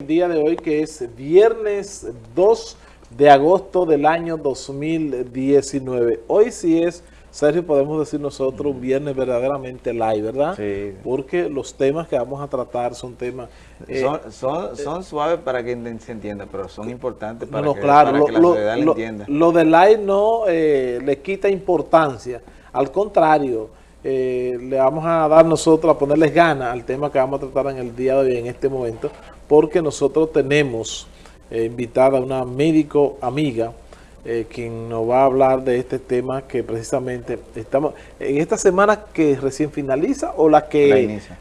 el día de hoy que es viernes 2 de agosto del año 2019. Hoy sí es, Sergio, podemos decir nosotros, un viernes verdaderamente live, ¿verdad? Sí. Porque los temas que vamos a tratar son temas... eh, son, son, son suaves para que se entienda, pero son importantes para, no, que, claro, para lo, que la sociedad lo lo- entienda. lo de live no eh, le quita importancia, al contrario, eh, le vamos a dar nosotros, a ponerles ganas al tema que vamos a tratar en el día de hoy, en este momento, porque nosotros tenemos eh, invitada a una médico amiga, eh, quien nos va a hablar de este tema que precisamente estamos, en esta semana que recién finaliza o la que... la inicia,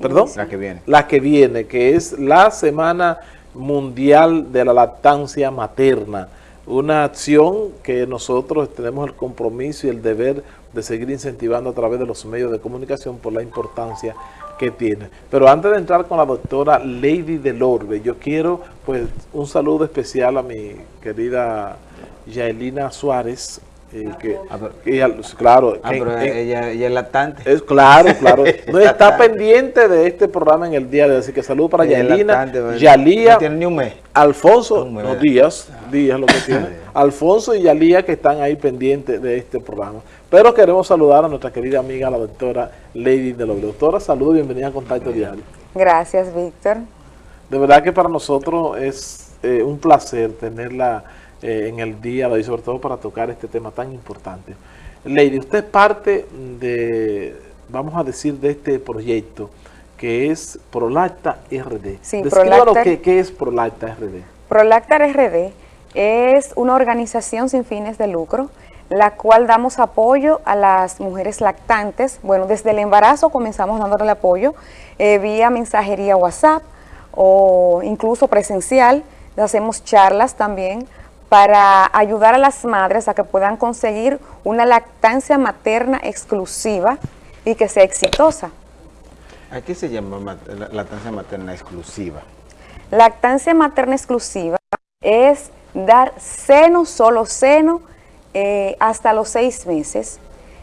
¿Perdón? la que viene. la que viene, que es la Semana Mundial de la Lactancia Materna. Una acción que nosotros tenemos el compromiso y el deber de seguir incentivando a través de los medios de comunicación por la importancia que tiene. Pero antes de entrar con la doctora Lady Delorbe, yo quiero pues un saludo especial a mi querida Yaelina Suárez, eh, que, Ah, pero- ella- claro, Ah, que- pero en- ella, ella es lactante. es claro, claro. No está pendiente de este programa en el día de hoy. Así que salud para Yalina, lactante, pero Yalía, No tiene ni un mes. Alfonso, Un mes. no días, días lo que tiene. Alfonso y Yalía que están ahí pendientes de este programa. Pero queremos saludar a nuestra querida amiga, la doctora Lady de los Doctora, saludos y bienvenida a Contacto Diario. Gracias, Víctor. De verdad que para nosotros es eh, un placer tenerla eh, en el día de hoy, sobre todo para tocar este tema tan importante. Lady, usted es parte de, vamos a decir, de este proyecto que es Prolacta RD. Sí, Prolacta- qué, qué es Prolacta RD. Prolactar RD es una organización sin fines de lucro, la cual damos apoyo a las mujeres lactantes. Bueno, desde el embarazo comenzamos dándole apoyo eh, vía mensajería WhatsApp o incluso presencial. Hacemos charlas también para ayudar a las madres a que puedan conseguir una lactancia materna exclusiva y que sea exitosa. ¿A qué se llama ma- la- lactancia materna exclusiva? Lactancia materna exclusiva es dar seno, solo seno, eh, hasta los seis meses.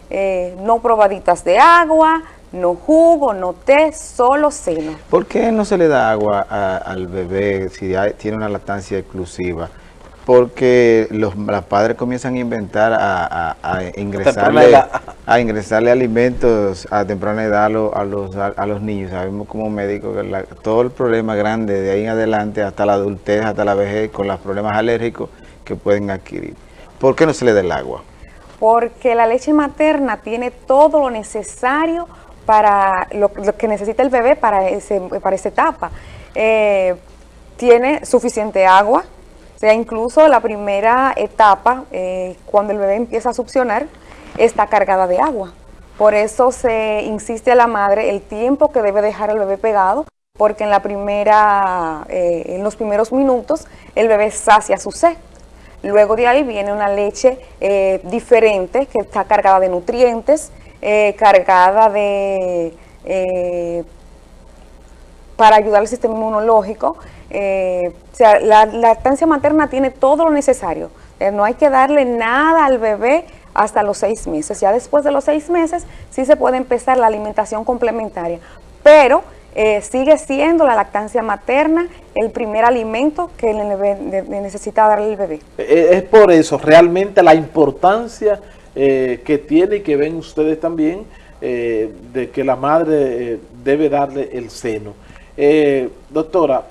Eh, no probaditas de agua, no jugo, no té, solo seno. ¿Por qué no se le da agua a- al bebé si hay- tiene una lactancia exclusiva? Porque los, los padres comienzan a inventar, a, a- a ingresarle, a ingresarle alimentos a temprana edad a, lo- a los, a, a los niños. Sabemos como médicos que la- todo el problema grande de ahí en adelante hasta la adultez, hasta la vejez, con los problemas alérgicos que pueden adquirir. ¿Por qué no se le da el agua? Porque la leche materna tiene todo lo necesario para lo, lo que necesita el bebé para, ese, para esa etapa. Eh, tiene suficiente agua, o sea, incluso la primera etapa, eh, cuando el bebé empieza a succionar, está cargada de agua. Por eso se insiste a la madre el tiempo que debe dejar al bebé pegado, porque en la primera, eh, en los primeros minutos, el bebé sacia su sed. Luego de ahí viene una leche eh, diferente que está cargada de nutrientes, cargada de para ayudar al sistema inmunológico. Eh, o sea, la lactancia materna tiene todo lo necesario. Eh, no hay que darle nada al bebé hasta los seis meses. Ya después de los seis meses sí se puede empezar la alimentación complementaria. Pero eh, sigue siendo la lactancia materna el primer alimento que necesita darle el bebé. Eh, Es por eso, realmente la importancia que tiene y que ven ustedes también de que la madre debe darle el seno. Doctora,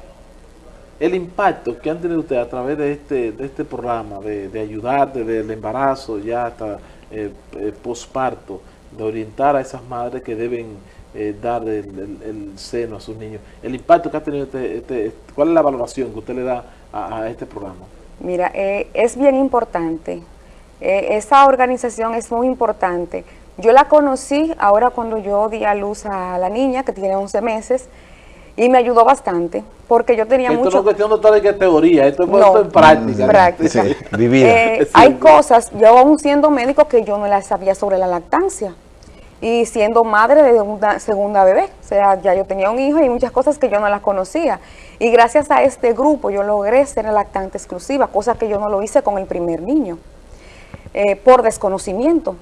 el impacto que han tenido ustedes a través de este, de este programa, de, de ayudar desde el embarazo ya hasta eh, eh, posparto, de orientar a esas madres que deben eh, dar el, el- seno a sus niños, el impacto que ha tenido este, este- ¿cuál es la valoración que usted le da a- a este programa? Mira, es bien importante. Esa organización es muy importante. Yo la conocí ahora cuando yo di a luz a la niña, que tiene 11 meses, y me ayudó bastante, porque yo tenía Esto no mucho... es cuestión de que teoría, esto es No. puesto en práctica. Práctica. Sí, vivida. Eh, Sí. hay cosas, yo aún siendo médico, que yo no las sabía sobre la lactancia. Y siendo madre de una segunda bebé, o sea, ya yo tenía un hijo y muchas cosas que yo no las conocía. Y gracias a este grupo yo logré ser lactante exclusiva, cosa que yo no lo hice con el primer niño, eh, por desconocimiento.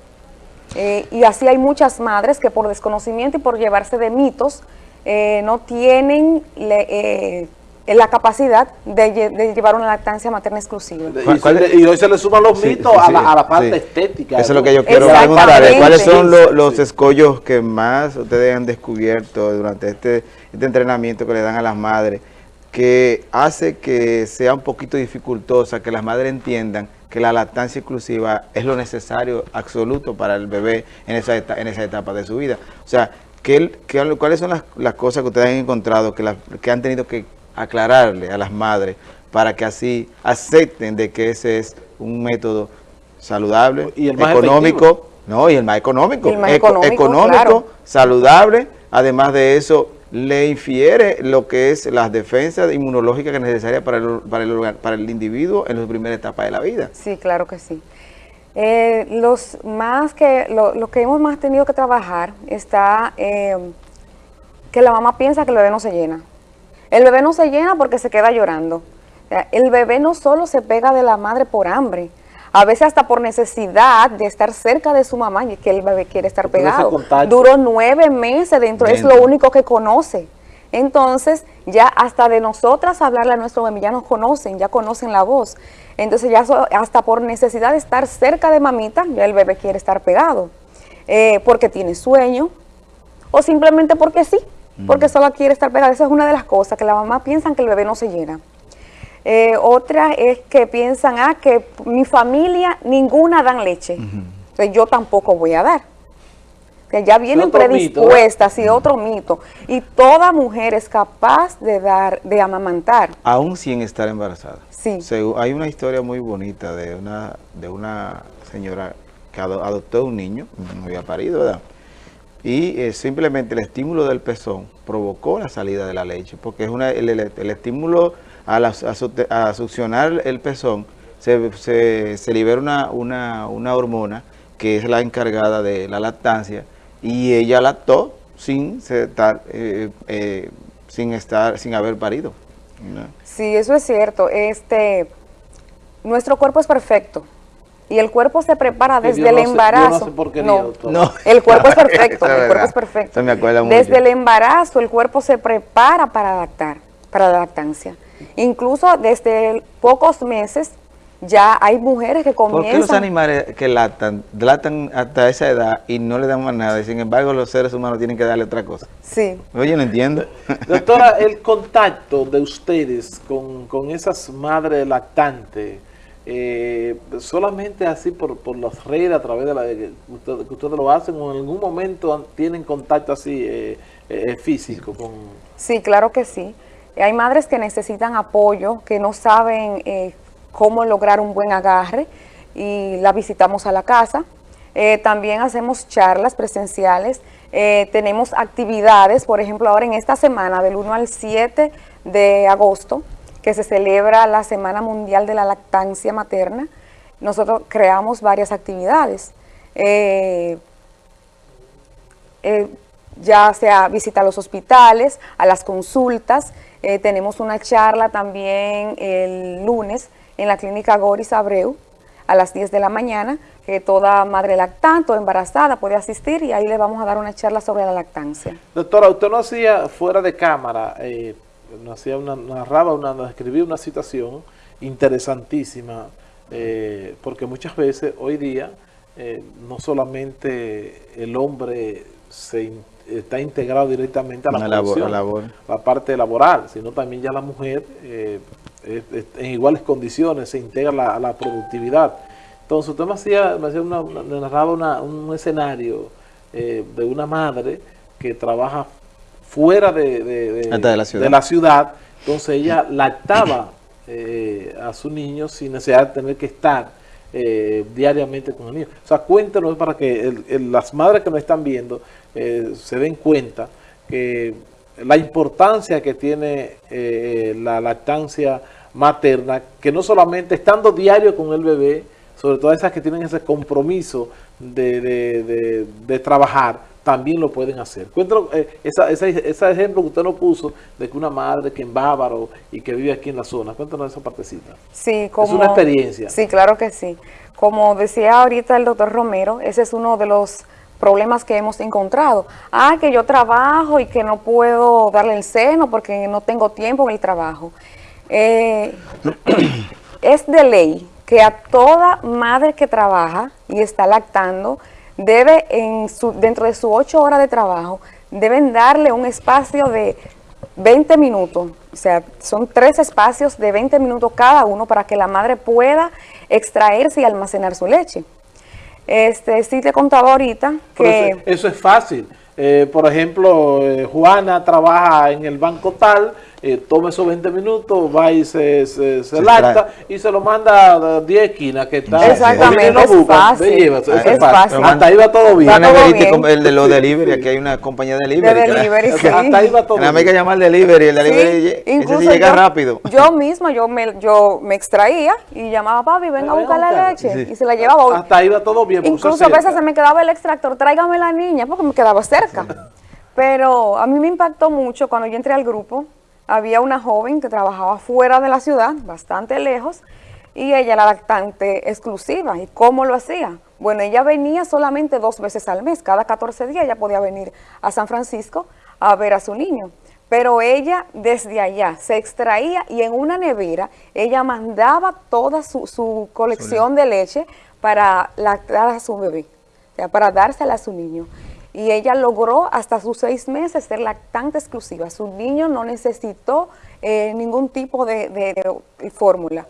Eh, y así hay muchas madres que por desconocimiento y por llevarse de mitos eh, no tienen le- eh, la capacidad de, llevar una lactancia materna exclusiva. Y, hoy se le suman los mitos a, la, parte estética. Eso es lo que yo quiero preguntar. ¿Cuáles son los, escollos que más ustedes han descubierto durante este, este entrenamiento que le dan a las madres que hace que sea un poquito dificultosa, que las madres entiendan que la lactancia exclusiva es lo necesario absoluto para el bebé en esa, etapa, en esa etapa de su vida. O sea, ¿qué, cuáles son las, cosas que ustedes han encontrado que, que han tenido que aclararle a las madres para que así acepten de que ese es un método saludable, y el económico, no, y el más económico, económico, saludable, además de eso le infiere lo que es las defensas inmunológicas que es necesaria para el, para, el, para el individuo en la primera etapa de la vida. Sí, claro que sí. Eh, los más que, lo, que hemos más tenido que trabajar está eh, que la mamá piensa que el bebé no se llena. El bebé no se llena porque se queda llorando. El bebé no solo se pega de la madre por hambre, a veces hasta por necesidad de estar cerca de su mamá y que el bebé quiere estar pegado. Duró nueve meses dentro, es lo único que conoce. Entonces, ya hasta de nosotras hablarle a nuestro bebé, ya nos conocen, ya conocen la voz. Entonces, ya hasta por necesidad de estar cerca de mamita, ya el bebé quiere estar pegado. Eh, porque tiene sueño o simplemente porque sí porque solo quiere estar pegada. Esa es una de las cosas, que la mamá piensan que el bebé no se llena. Eh, otra es que piensan, ah, que mi familia, ninguna dan leche. Entonces yo tampoco voy a dar. Que ya vienen predispuestas, y otro mito. Y toda mujer es capaz de dar, de amamantar. Aún sin estar embarazada. Sí. hay una historia muy bonita de una, de una señora que adoptó un niño, no había parido, ¿verdad? y eh, simplemente el estímulo del pezón provocó la salida de la leche, porque es una, el, estímulo a, succionar el pezón, se, libera una, una, una, hormona que es la encargada de la lactancia y ella lactó sin estar, eh, eh, sin estar, sin haber parido. Sí, eso es cierto. Este, nuestro cuerpo es perfecto y el cuerpo se prepara desde el embarazo. No, no, el cuerpo es perfecto, el cuerpo es perfecto. desde el embarazo el cuerpo se prepara para adaptar, para la lactancia. Incluso desde pocos meses ya hay mujeres que comienzan... ¿Por qué los animales que lactan, lactan hasta esa edad y no le dan más nada? Y sin embargo los seres humanos tienen que darle otra cosa. Sí. Oye, no entiendo. Doctora, el contacto de ustedes con, con esas madres lactantes, eh, solamente así por, por las redes, a través de la que ustedes, lo hacen, o en algún momento tienen contacto así eh, eh, físico con... Sí, claro que sí. Hay madres que necesitan apoyo, que no saben cómo lograr un buen agarre y la visitamos a la casa. también hacemos charlas presenciales, tenemos actividades, por ejemplo, ahora en esta semana, del 1 al 7 de agosto, que se celebra la Semana Mundial de la Lactancia Materna, nosotros creamos varias actividades. Eh, eh, ya sea visita a los hospitales, a las consultas, eh, tenemos una charla también el lunes en la clínica Goris Abreu a las 10 de la mañana, que toda madre lactante o embarazada puede asistir y ahí le vamos a dar una charla sobre la lactancia. Doctora, usted no hacía fuera de cámara, nos hacía una, narraba, una, escribía una situación interesantísima, eh, porque muchas veces hoy día eh, no solamente el hombre se está integrado directamente a la, la parte laboral, sino también ya la mujer eh, en iguales condiciones se integra a la, productividad. Entonces usted me hacía, me, hacía una, narraba un escenario de una madre que trabaja fuera de, de, la, ciudad. Entonces ella lactaba eh, a su niño sin necesidad de tener que estar eh, diariamente con el niño. O sea, cuéntanos para que las madres que nos están viendo eh, se den cuenta que la importancia que tiene la lactancia materna, que no solamente estando diario con el bebé, sobre todo esas que tienen ese compromiso de, de trabajar, también lo pueden hacer. Cuéntanos eh, ese ejemplo que usted nos puso de que una madre que en Bávaro y que vive aquí en la zona. Cuéntanos esa partecita. Sí, como, es una experiencia. Sí, claro que sí. Como decía ahorita el doctor Romero, ese es uno de los problemas que hemos encontrado. Ah, que yo trabajo y que no puedo darle el seno porque no tengo tiempo en el trabajo. Eh, es de ley que a toda madre que trabaja y está lactando, debe en su, dentro de sus ocho horas de trabajo, deben darle un espacio de 20 minutos, o sea, son tres espacios de 20 minutos cada uno para que la madre pueda extraerse y almacenar su leche. Este, sí te contaba ahorita que... Eso, es fácil. Eh, por ejemplo, eh, Juana trabaja en el banco tal, eh, toma esos 20 minutos, va y se, se, se, lacta y se lo manda a 10 esquinas que está. Exactamente, es, fácil, es, es fácil. Hasta ahí va todo bien. El de los delivery, aquí hay una compañía de delivery. De delivery, sí. Hasta ahí va todo bien. hay que llamar al delivery, el delivery incluso ese llega yo, rápido. Yo misma, yo me, yo me extraía y llamaba a papi, venga a buscar la leche y se la llevaba. Hasta ahí va todo bien. Incluso a veces se me quedaba el extractor, tráigame la niña, porque me quedaba cerca. Pero a mí me impactó mucho cuando yo entré al grupo, había una joven que trabajaba fuera de la ciudad, bastante lejos, y ella era lactante exclusiva. ¿Y cómo lo hacía? Bueno, ella venía solamente dos veces al mes, cada 14 días ella podía venir a San Francisco a ver a su niño. Pero ella desde allá se extraía y en una nevera ella mandaba toda su, su colección de leche para lactar a su bebé, o sea, para dársela a su niño y ella logró hasta sus seis meses ser lactante exclusiva. Su niño no necesitó eh, ningún tipo de, fórmula.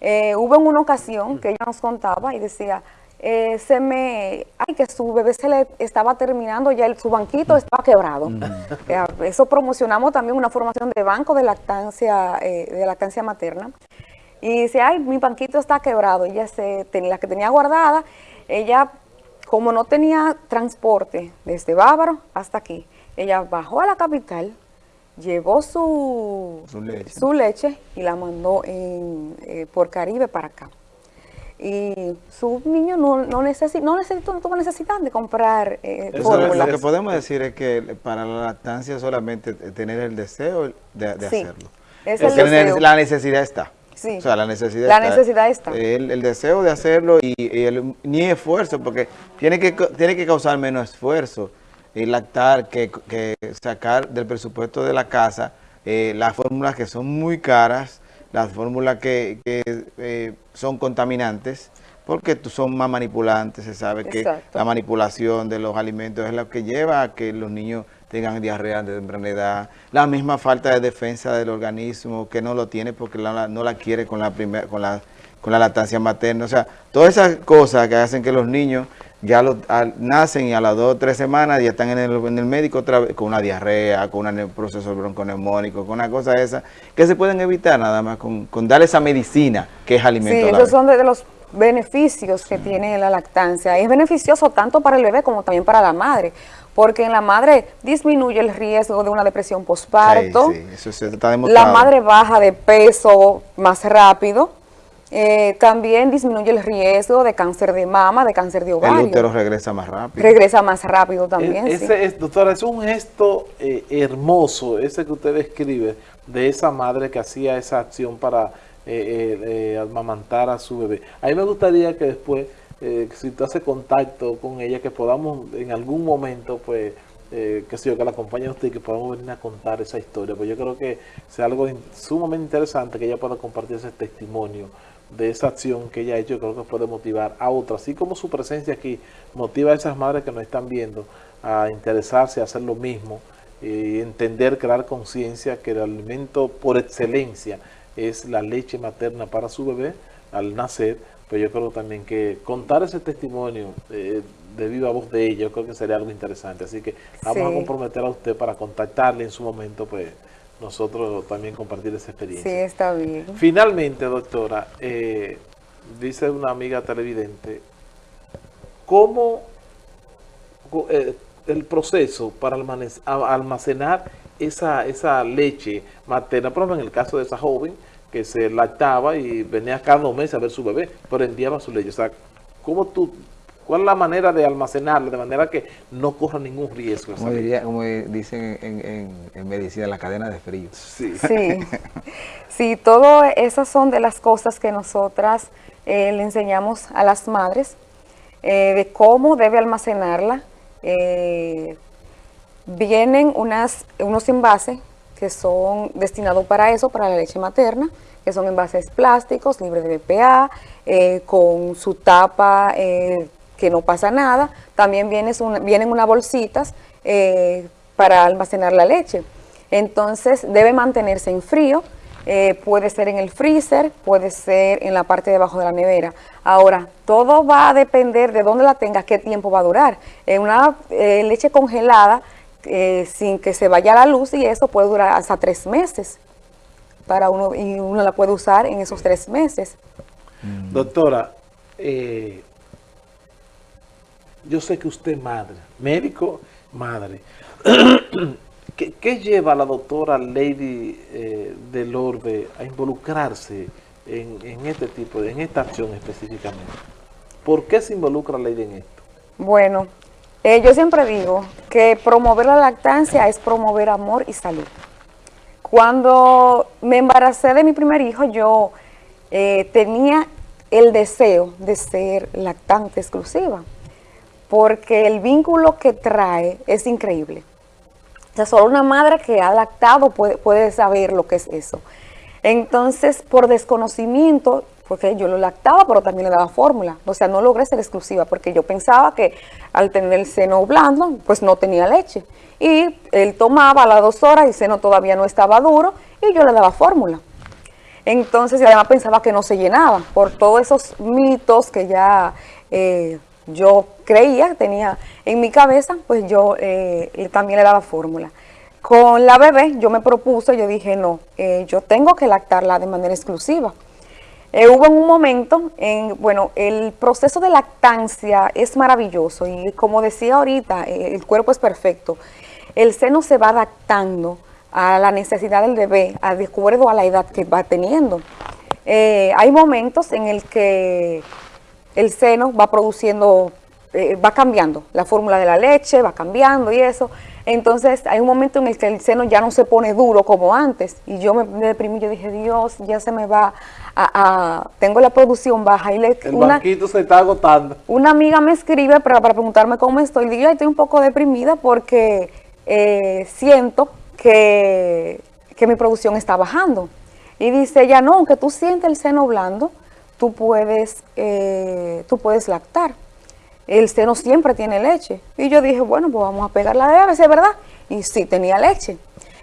Eh, hubo en una ocasión que ella nos contaba y decía, eh, se me, ay, que su bebé se le estaba terminando, ya el, su banquito estaba quebrado. Mm. eso promocionamos también una formación de banco de lactancia, de lactancia materna. Y dice, ay, mi banquito está quebrado. Ella se, la que tenía guardada, ella como no tenía transporte desde Bávaro hasta aquí, ella bajó a la capital, llevó su, su, leche. y la mandó en, eh, por Caribe para acá. Y su niño no, no, necesita, no, necesita, no tuvo necesidad de comprar eh, Lo que podemos decir es que para la lactancia solamente tener el deseo de, hacerlo. Es el deseo. La necesidad está. Sí. O sea, la necesidad la está. Necesidad está. El, deseo de hacerlo y, el, ni esfuerzo, porque tiene que, tiene que causar menos esfuerzo y lactar que, sacar del presupuesto de la casa eh, las fórmulas que son muy caras, las fórmulas que, eh, son contaminantes, porque son más manipulantes, se sabe que la manipulación de los alimentos es lo que lleva a que los niños tengan diarrea de temprana edad, la misma falta de defensa del organismo que no lo tiene porque no la quiere con la, primera, con, la, con la lactancia materna. O sea, todas esas cosas que hacen que los niños ya nacen y a las dos o tres semanas ya están en el, en el médico otra vez con una diarrea, con un proceso bronconeumónico, con una cosa esa, que se pueden evitar nada más con, con darle esa medicina que es alimento. Sí, esos son de los beneficios que tiene la lactancia. Es beneficioso tanto para el bebé como también para la madre, porque en la madre disminuye el riesgo de una depresión postparto, la madre baja de peso más rápido, eh, también disminuye el riesgo de cáncer de mama, de cáncer de ovario. El útero regresa más rápido. Regresa más rápido también, es, Doctora, es un gesto eh, hermoso ese que usted describe de esa madre que hacía esa acción para eh, amamantar a su bebé. A mí me gustaría que después eh, si tú haces contacto con ella, que podamos en algún momento, pues, eh, que sé yo, que la acompañe a usted y que podamos venir a contar esa historia. Pues yo creo que sea algo sumamente interesante que ella pueda compartir ese testimonio de esa acción que ella ha hecho, creo que puede motivar a otras, así como su presencia aquí motiva a esas madres que nos están viendo a interesarse, a hacer lo mismo, y entender, crear conciencia que el alimento por excelencia es la leche materna para su bebé al nacer, pero yo creo también que contar ese testimonio eh, de viva voz de ella, yo creo que sería algo interesante. Así que vamos a comprometer a usted para contactarle en su momento, pues nosotros también compartir esa experiencia. Sí, está bien. Finalmente, doctora, eh, dice una amiga televidente, ¿cómo eh, el proceso para almacenar esa, esa leche materna, por ejemplo, en el caso de esa joven, que se lactaba y venía cada dos meses a ver su bebé, pero enviaba su leche. O sea, ¿cómo tú, ¿cuál es la manera de almacenarla de manera que no corra ningún riesgo? Como, diría, como dicen en, medicina, la cadena de frío. Sí, sí, sí todas esas son de las cosas que nosotras eh, le enseñamos a las madres, eh, de cómo debe almacenarla Eh, vienen unas, unos envases que son destinados para eso, para la leche materna, que son envases plásticos, libres de BPA, eh, con su tapa eh, que no pasa nada. También vienen, vienen unas bolsitas para almacenar la leche. Entonces debe mantenerse en frío, eh, puede ser en el freezer, puede ser en la parte de abajo de la nevera. Ahora, todo va a depender de dónde la tengas, qué tiempo va a durar. En una eh, leche congelada, eh, sin que se vaya la luz y eso puede durar hasta tres meses. Para uno, y uno la puede usar en esos tres meses. Mm. Doctora, yo sé que usted es madre, médico, madre. ¿Qué, lleva a la doctora Lady eh, del Orbe a involucrarse en, este tipo, en esta acción específicamente? ¿Por qué se involucra Lady en esto? Bueno, eh, yo siempre digo que promover la lactancia es promover amor y salud. Cuando me embaracé de mi primer hijo, yo eh, tenía el deseo de ser lactante exclusiva, porque el vínculo que trae es increíble. O sea, solo una madre que ha lactado puede, saber lo que es eso. Entonces, por desconocimiento, porque yo lo lactaba, pero también le daba fórmula. O sea, no logré ser exclusiva, porque yo pensaba que al tener el seno blando, pues no tenía leche. Y él tomaba a las dos horas, el seno todavía no estaba duro, y yo le daba fórmula. Entonces, además pensaba que no se llenaba, por todos esos mitos que ya... Eh, yo creía, tenía en mi cabeza, pues yo eh, también le daba fórmula. Con la bebé yo me propuse, yo dije, no, eh, yo tengo que lactarla de manera exclusiva. Eh, hubo un momento, en, bueno, el proceso de lactancia es maravilloso y como decía ahorita, el cuerpo es perfecto. El seno se va adaptando a la necesidad del bebé, de acuerdo a la edad que va teniendo. hay momentos en el que el seno va produciendo, eh, va cambiando, la fórmula de la leche va cambiando y eso. Entonces hay un momento en el que el seno ya no se pone duro como antes y yo me, deprimí, yo dije, Dios, ya se me va a, tengo la producción baja. Y le, el banquito se está agotando. Una amiga me escribe para, preguntarme cómo estoy, y digo, estoy un poco deprimida porque eh, siento que, que mi producción está bajando. Y dice ella, no, aunque tú sientes el seno blando, tú puedes, eh, tú puedes lactar. El seno siempre tiene leche. Y yo dije, bueno, pues vamos a pegarla de ABC, ¿verdad? Y sí, tenía leche.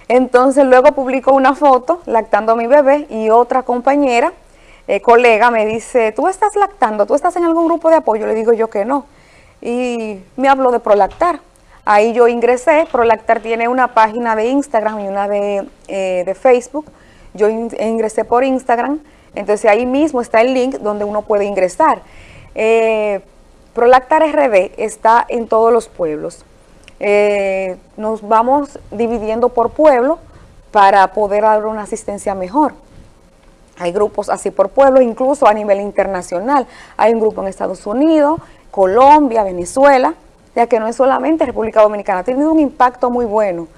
Entonces luego publicó una foto lactando a mi bebé y otra compañera, eh, colega, me dice, ¿tú estás lactando? ¿Tú estás en algún grupo de apoyo? Le digo yo que no. Y me habló de Prolactar. Ahí yo ingresé, Prolactar tiene una página de Instagram y una de, eh, de Facebook. Yo ingresé por Instagram, entonces ahí mismo está el link donde uno puede ingresar. Eh, Prolactar RD está en todos los pueblos. Eh, nos vamos dividiendo por pueblo para poder dar una asistencia mejor. Hay grupos así por pueblo, incluso a nivel internacional. Hay un grupo en Estados Unidos, Colombia, Venezuela, ya que no es solamente República Dominicana, ha tenido un impacto muy bueno.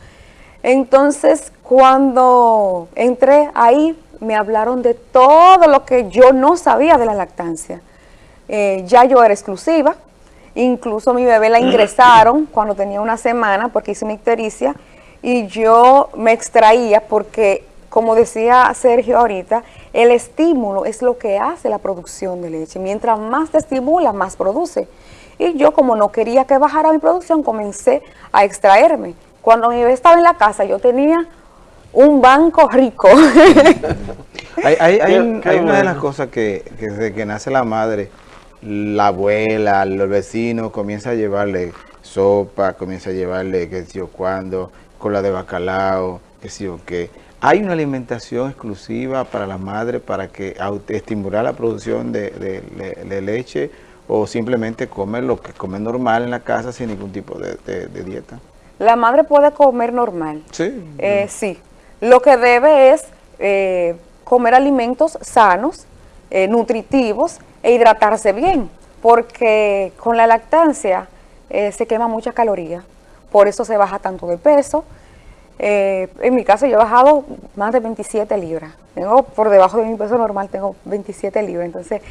Entonces, cuando entré ahí, me hablaron de todo lo que yo no sabía de la lactancia. Eh, ya yo era exclusiva, incluso mi bebé la ingresaron cuando tenía una semana porque hice una ictericia y yo me extraía porque, como decía Sergio ahorita, el estímulo es lo que hace la producción de leche. Mientras más te estimula, más produce. Y yo como no quería que bajara mi producción, comencé a extraerme. Cuando mi bebé estaba en la casa, yo tenía un banco rico. hay, una de las cosas que, desde que nace la madre, la abuela, los vecinos comienza a llevarle sopa, comienza a llevarle qué sé yo cuándo, cola de bacalao, qué sé yo qué. ¿Hay una alimentación exclusiva para la madre para que estimular la producción de, leche o simplemente comer lo que come normal en la casa sin ningún tipo de, dieta? La madre puede comer normal. Sí. Eh, sí, lo que debe es eh, comer alimentos sanos, eh, nutritivos e hidratarse bien, porque con la lactancia eh, se quema mucha caloría, por eso se baja tanto de peso. en mi caso yo he bajado más de 27 libras, tengo por debajo de mi peso normal, tengo 27 libras, entonces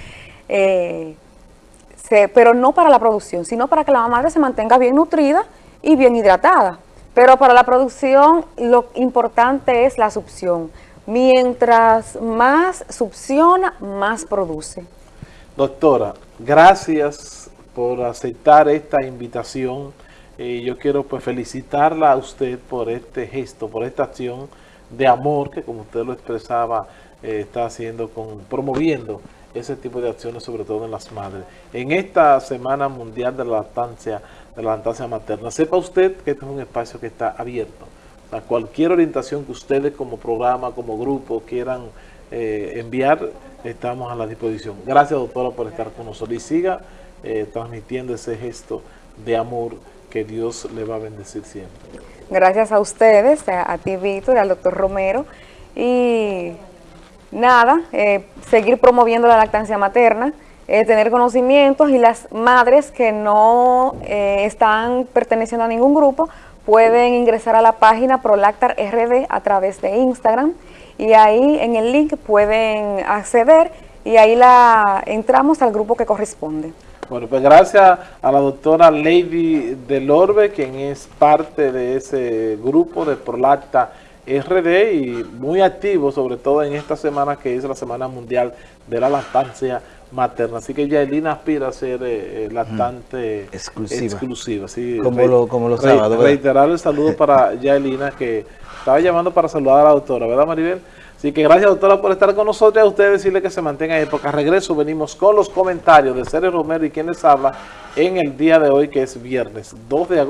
se- pero no para la producción, sino para que la madre se mantenga bien nutrida y bien hidratada. Pero para la producción lo importante es la succión. Mientras más succiona, más produce. Doctora, gracias por aceptar esta invitación. Eh, yo quiero pues felicitarla a usted por este gesto, por esta acción de amor que como usted lo expresaba, eh, está haciendo, con promoviendo ese tipo de acciones, sobre todo en las madres. En esta Semana Mundial de la Lactancia, de la lactancia materna, sepa usted que este es un espacio que está abierto. O sea, cualquier orientación que ustedes como programa, como grupo quieran eh, enviar, estamos a la disposición. Gracias, doctora, por estar con nosotros y siga eh, transmitiendo ese gesto de amor que Dios le va a bendecir siempre. Gracias a ustedes, a, ti Víctor, al doctor Romero. Y nada, eh, seguir promoviendo la lactancia materna, eh, tener conocimientos y las madres que no están perteneciendo a ningún grupo pueden ingresar a la página Prolactar RD a través de Instagram y ahí en el link pueden acceder y ahí la entramos al grupo que corresponde. Bueno, pues gracias a la doctora Lady Delorbe, quien es parte de ese grupo de Prolacta RD y muy activo, sobre todo en esta semana que es la Semana Mundial de la Lactancia Materna. Así que Yaelina aspira a ser eh, eh, lactante Exclusiva. exclusiva, sí. Como lo- como los re- sábados. Reiterar el saludo para Yaelina, que estaba llamando para saludar a la doctora, ¿verdad Maribel? Así que gracias doctora por estar con nosotros y a ustedes decirle que se mantengan en época. Regreso, venimos con los comentarios de Ceres Romero y quienes habla en el día de hoy que es viernes 2 de agosto.